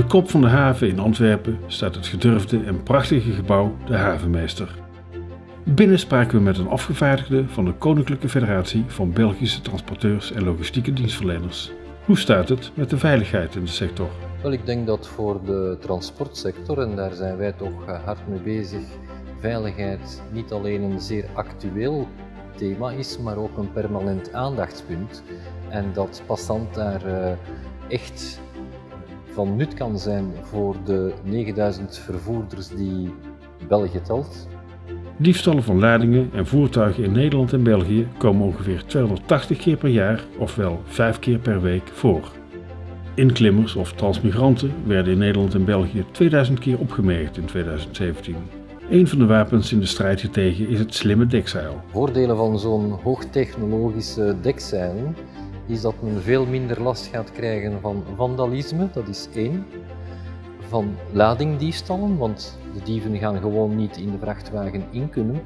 de kop van de haven in Antwerpen staat het gedurfde en prachtige gebouw De Havenmeester. Binnen spraken we met een afgevaardigde van de Koninklijke Federatie van Belgische Transporteurs en Logistieke Dienstverleners. Hoe staat het met de veiligheid in de sector? Wel, ik denk dat voor de transportsector, en daar zijn wij toch eh, hard mee bezig, veiligheid niet alleen een zeer actueel thema is, maar ook een permanent aandachtspunt. En dat passant daar uh, echt van nut kan zijn voor de 9000 vervoerders die België telt. Diefstallen van ladingen en voertuigen in Nederland en België komen ongeveer 280 keer per jaar, ofwel 5 keer per week, voor. Inklimmers of transmigranten werden in Nederland en België 2000 keer opgemerkt in 2017. Een van de wapens in de strijd hiertegen is het slimme dekzeil. Voordelen van zo'n hoogtechnologische dekzeilen is dat men veel minder last gaat krijgen van vandalisme, dat is één. Van ladingdiefstallen, want de dieven gaan gewoon niet in de vrachtwagen in kunnen.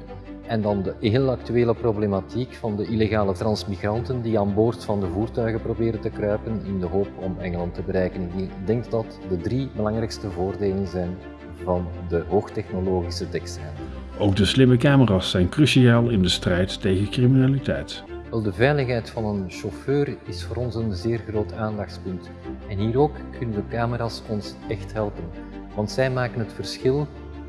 En dan de heel actuele problematiek van de illegale transmigranten die aan boord van de voertuigen proberen te kruipen in de hoop om Engeland te bereiken. Ik denk dat de drie belangrijkste voordelen zijn van de hoogtechnologische dekzeilen. Ook de slimme camera's zijn cruciaal in de strijd tegen criminaliteit. Wel, de veiligheid van een chauffeur is voor ons een zeer groot aandachtspunt. En hier ook kunnen de camera's ons echt helpen. Want zij maken het verschil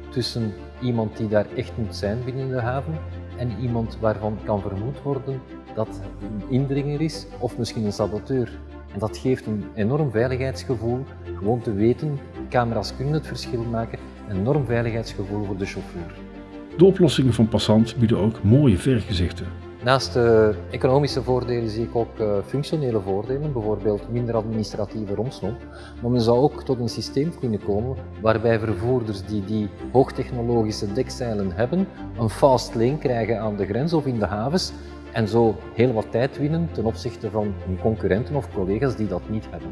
tussen iemand die daar echt moet zijn binnen de haven en iemand waarvan kan vermoed worden dat een indringer is of misschien een saboteur. En dat geeft een enorm veiligheidsgevoel, gewoon te weten, camera's kunnen het verschil maken, een enorm veiligheidsgevoel voor de chauffeur. De oplossingen van Passant bieden ook mooie vergezichten. Naast de economische voordelen zie ik ook uh, functionele voordelen, bijvoorbeeld minder administratieve romslomp. Maar men zou ook tot een systeem kunnen komen waarbij vervoerders die die hoogtechnologische dekzeilen hebben, een fast lane krijgen aan de grens of in de havens en zo heel wat tijd winnen ten opzichte van hun concurrenten of collega's die dat niet hebben.